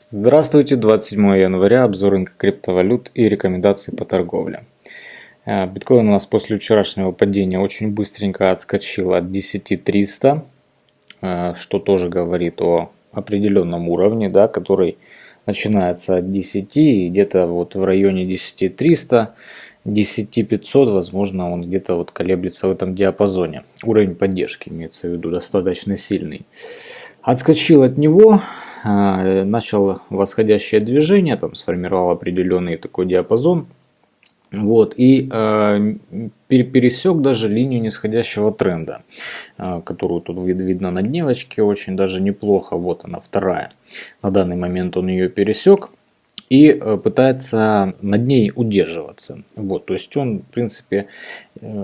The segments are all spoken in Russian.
Здравствуйте, 27 января, обзор рынка криптовалют и рекомендации по торговле. Э, биткоин у нас после вчерашнего падения очень быстренько отскочил от 10300, э, что тоже говорит о определенном уровне, да, который начинается от 10 и где-то вот в районе 10300, 10500, возможно, он где-то вот колеблется в этом диапазоне. Уровень поддержки имеется в виду достаточно сильный. Отскочил от него, начал восходящее движение, там сформировал определенный такой диапазон. Вот, и э, пересек даже линию нисходящего тренда, э, которую тут вид видно на дневочке, очень даже неплохо. Вот она, вторая. На данный момент он ее пересек и э, пытается над ней удерживаться. Вот, то есть он, в принципе,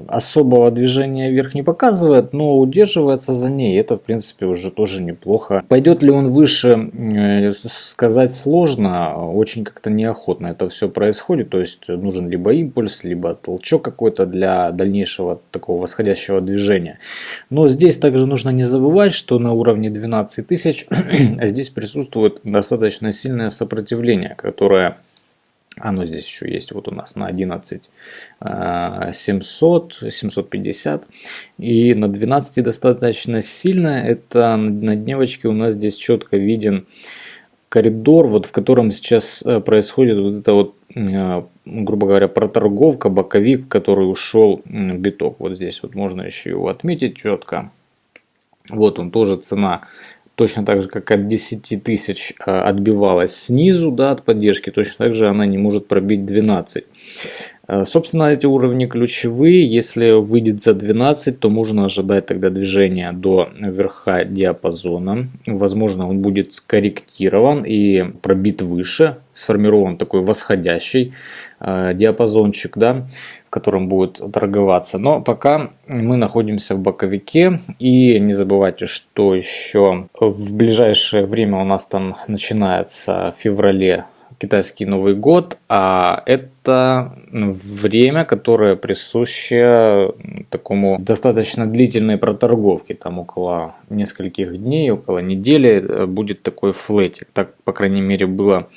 особого движения вверх не показывает, но удерживается за ней. Это, в принципе, уже тоже неплохо. Пойдет ли он выше, э, сказать сложно, очень как-то неохотно это все происходит. То есть нужен либо импульс, либо толчок какой-то для дальнейшего такого восходящего движения. Но здесь также нужно не забывать, что на уровне 12 тысяч здесь присутствует достаточно сильное сопротивление, которое оно здесь еще есть вот у нас на 11 700, 750 и на 12 достаточно сильно. Это на дневочке у нас здесь четко виден коридор, вот в котором сейчас э, происходит вот это вот, э, грубо говоря, проторговка, боковик, который ушел в биток. Вот здесь вот можно еще его отметить четко. Вот он тоже цена точно так же, как от 10 тысяч а, отбивалась снизу да, от поддержки, точно так же она не может пробить 12. А, собственно, эти уровни ключевые. Если выйдет за 12, то можно ожидать тогда движения до верха диапазона. Возможно, он будет скорректирован и пробит выше, сформирован такой восходящий э, диапазончик, да, в котором будет торговаться. Но пока мы находимся в боковике. И не забывайте, что еще в ближайшее время у нас там начинается в феврале китайский Новый год, а это время, которое присуще такому достаточно длительной проторговке, там около нескольких дней, около недели э, будет такой флетик. Так, по крайней мере, было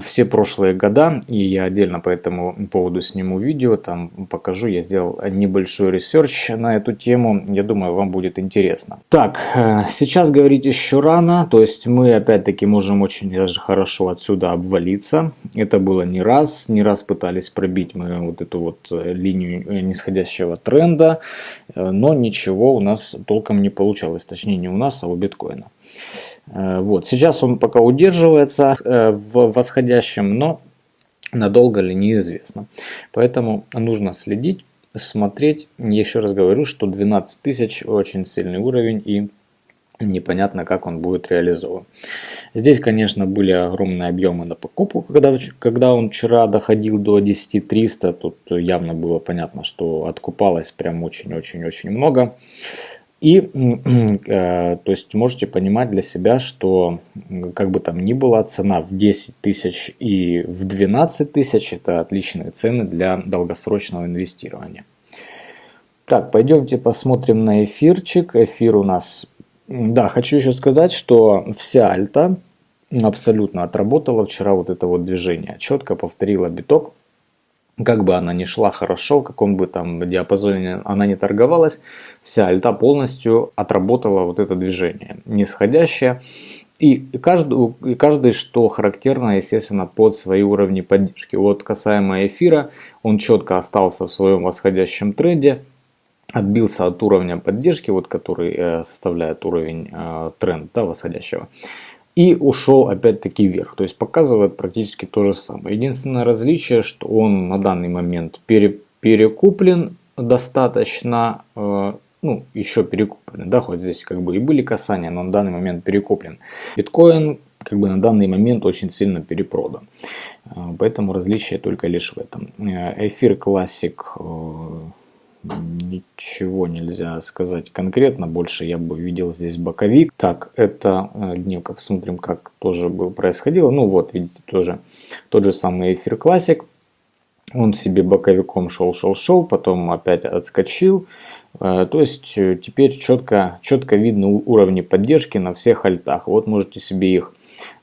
все прошлые года, и я отдельно по этому поводу сниму видео, там покажу, я сделал небольшой research на эту тему, я думаю, вам будет интересно. Так, э, сейчас говорить еще рано, то есть мы опять-таки можем очень даже хорошо отсюда обвалиться, это было не раз, не раз пытались пробить мы вот эту вот э, линию э, нисходящего тренда, но ничего у нас толком не получалось, точнее не у нас, а у биткоина. Э, вот. Сейчас он пока удерживается э, в восходящем, но надолго ли неизвестно. Поэтому нужно следить, смотреть. Еще раз говорю, что 12 тысяч очень сильный уровень и непонятно, как он будет реализован. Здесь, конечно, были огромные объемы на покупку, когда, когда он вчера доходил до 10 300, тут явно было понятно, что откупалось прям очень-очень-очень много. И, э, то есть, можете понимать для себя, что, как бы там ни было, цена в 10 тысяч и в 12 тысяч – это отличные цены для долгосрочного инвестирования. Так, пойдемте посмотрим на эфирчик. Эфир у нас... Да, хочу еще сказать, что вся альта абсолютно отработала вчера вот это вот движение. Четко повторила биток как бы она ни шла хорошо, в каком бы там диапазоне она не торговалась, вся альта полностью отработала вот это движение нисходящее. И каждый, и каждый, что характерно, естественно, под свои уровни поддержки. Вот касаемо эфира, он четко остался в своем восходящем тренде, отбился от уровня поддержки, вот который э, составляет уровень э, тренд да, восходящего и ушел опять-таки вверх. То есть показывает практически то же самое. Единственное различие, что он на данный момент пере, перекуплен достаточно, э, ну еще перекуплен, да, хоть здесь как бы и были касания, но на данный момент перекуплен. Биткоин как бы на данный момент очень сильно перепродан. Поэтому различие только лишь в этом. Эфир э, ничего нельзя сказать конкретно. Больше я бы видел здесь боковик. Так, это э, дневка. Посмотрим, как тоже бы происходило. Ну вот, видите, тоже тот же самый эфир классик. Он себе боковиком шел, шел, шел, потом опять отскочил. Э, то есть э, теперь четко, четко видно уровни поддержки на всех альтах. Вот можете себе их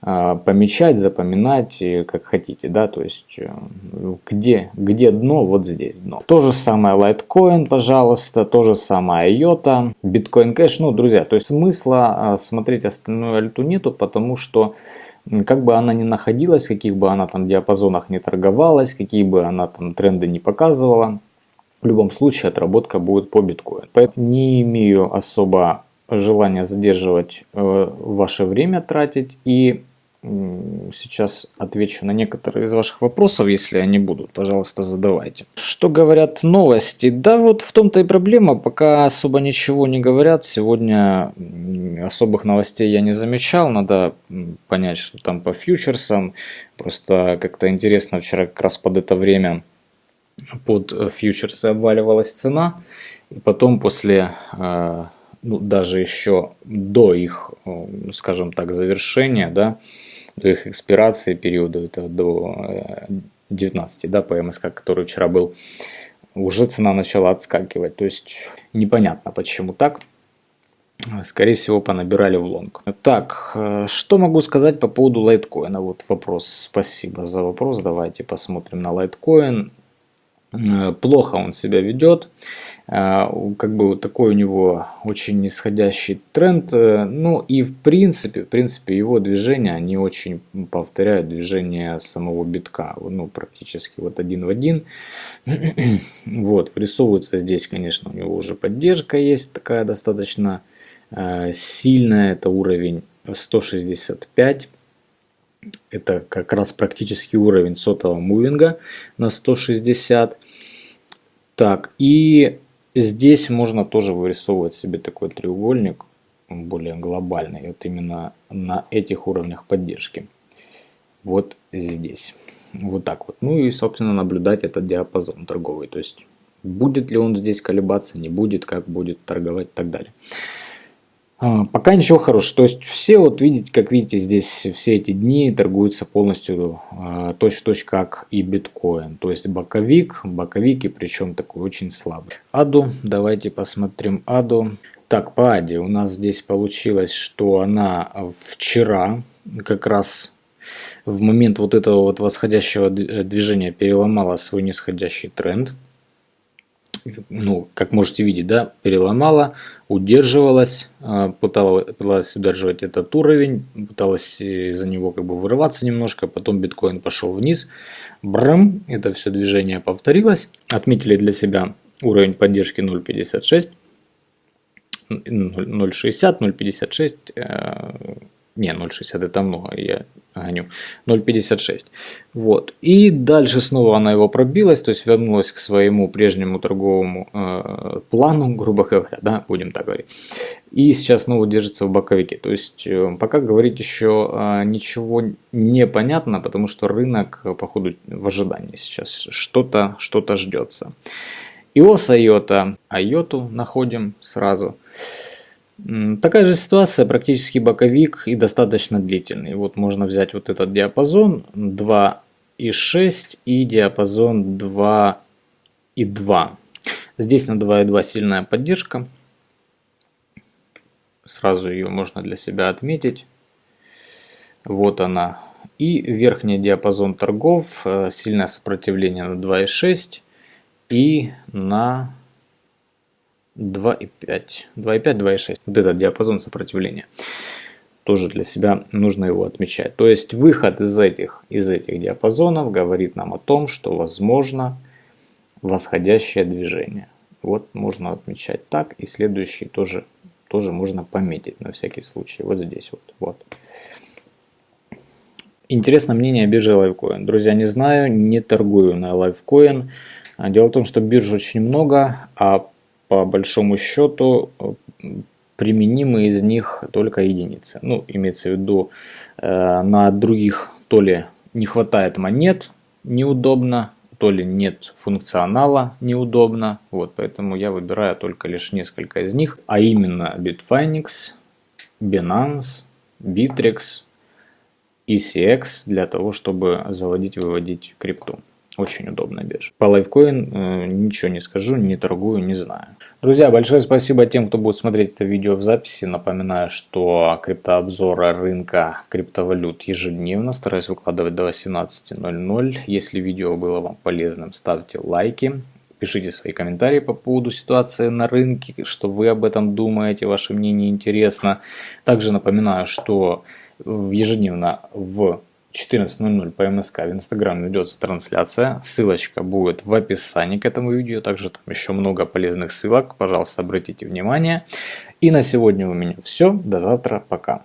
э, помечать, запоминать, как хотите, да, то есть где, где дно, вот здесь дно. То же самое Litecoin, пожалуйста, то же самое IOTA, Bitcoin Cash, ну, друзья, то есть смысла смотреть остальную альту нету, потому что как бы она ни находилась, каких бы она там диапазонах не торговалась, какие бы она там тренды не показывала, в любом случае отработка будет по биткоину. Поэтому не имею особо желания задерживать э, ваше время тратить и сейчас отвечу на некоторые из ваших вопросов, если они будут. Пожалуйста, задавайте. Что говорят новости? Да вот в том-то и проблема, пока особо ничего не говорят. Сегодня особых новостей я не замечал. Надо понять, что там по фьючерсам. Просто как-то интересно, вчера как раз под это время под фьючерсы обваливалась цена. И потом после э, ну, даже еще до их, э, скажем так, завершения, да, до их экспирации периода, это до 19, э, да, по МСК, который вчера был, уже цена начала отскакивать. То есть непонятно почему так. Скорее всего, понабирали в лонг. Так, э, что могу сказать по поводу лайткоина? Вот вопрос. Спасибо за вопрос. Давайте посмотрим на лайткоин. Э, плохо он себя ведет. Э, как бы такой у него очень нисходящий тренд. Э, ну и в принципе, в принципе его движения, они очень повторяют движение самого битка. Ну практически вот один в один. вот, вырисовывается здесь, конечно, у него уже поддержка есть такая достаточно сильная. Это уровень 165 это как раз практически уровень сотового мувинга на 160. Так, и здесь можно тоже вырисовывать себе такой треугольник, более глобальный, вот именно на этих уровнях поддержки. Вот здесь. Вот так вот. Ну и, собственно, наблюдать этот диапазон торговый. То есть, будет ли он здесь колебаться, не будет, как будет торговать и так далее. А, пока ничего хорошего. То есть все, вот видите, как видите, здесь все эти дни торгуются полностью а, точь-в-точь как и биткоин. То есть боковик, боковики, причем такой очень слабый. Аду, давайте посмотрим Аду. Так, по Аде у нас здесь получилось, что она вчера как раз в момент вот этого вот восходящего движения переломала свой нисходящий тренд ну, как можете видеть, да, переломала, удерживалась, а, пыталась, пыталась удерживать этот уровень, пыталась из-за него как бы вырываться немножко, потом биткоин пошел вниз, брам, это все движение повторилось, отметили для себя уровень поддержки 0.56, 0.60, 0.56, не, 0.60 это много, я гоню. 0.56. Вот. И дальше снова она его пробилась, то есть вернулась к своему прежнему торговому э, плану, грубо говоря, да, будем так говорить. И сейчас снова держится в боковике. То есть э, пока говорить еще э, ничего не понятно, потому что рынок, э, походу, в ожидании сейчас что-то что, -то, ждется. Иос Айота. Айоту находим сразу. Такая же ситуация, практически боковик и достаточно длительный. Вот можно взять вот этот диапазон 2,6 и диапазон 2,2. Здесь на 2,2 сильная поддержка. Сразу ее можно для себя отметить. Вот она. И верхний диапазон торгов, э, сильное сопротивление на 2,6 и на 2,5. 2,5, 2,6. Вот этот диапазон сопротивления. Тоже для себя нужно его отмечать. То есть выход из этих, из этих диапазонов говорит нам о том, что возможно восходящее движение. Вот можно отмечать так. И следующий тоже, тоже можно пометить на всякий случай. Вот здесь вот. вот. Интересно мнение о бирже Livecoin. Друзья, не знаю, не торгую на Livecoin. Дело в том, что бирж очень много, а по большому счету э, применимы из них только единицы. Ну, имеется в виду, э, на других то ли не хватает монет, неудобно, то ли нет функционала, неудобно. Вот, поэтому я выбираю только лишь несколько из них, а именно Bitfinex, Binance, Bittrex, ECX для того, чтобы заводить-выводить крипту. Очень удобная биржа. По лайфкоин э, ничего не скажу, не торгую, не знаю. Друзья, большое спасибо тем, кто будет смотреть это видео в записи. Напоминаю, что криптообзоры рынка криптовалют ежедневно. Стараюсь выкладывать до 18.00. Если видео было вам полезным, ставьте лайки. Пишите свои комментарии по поводу ситуации на рынке, что вы об этом думаете, ваше мнение интересно. Также напоминаю, что ежедневно в 14.00 по МСК в Инстаграм ведется трансляция. Ссылочка будет в описании к этому видео. Также там еще много полезных ссылок. Пожалуйста, обратите внимание. И на сегодня у меня все. До завтра. Пока.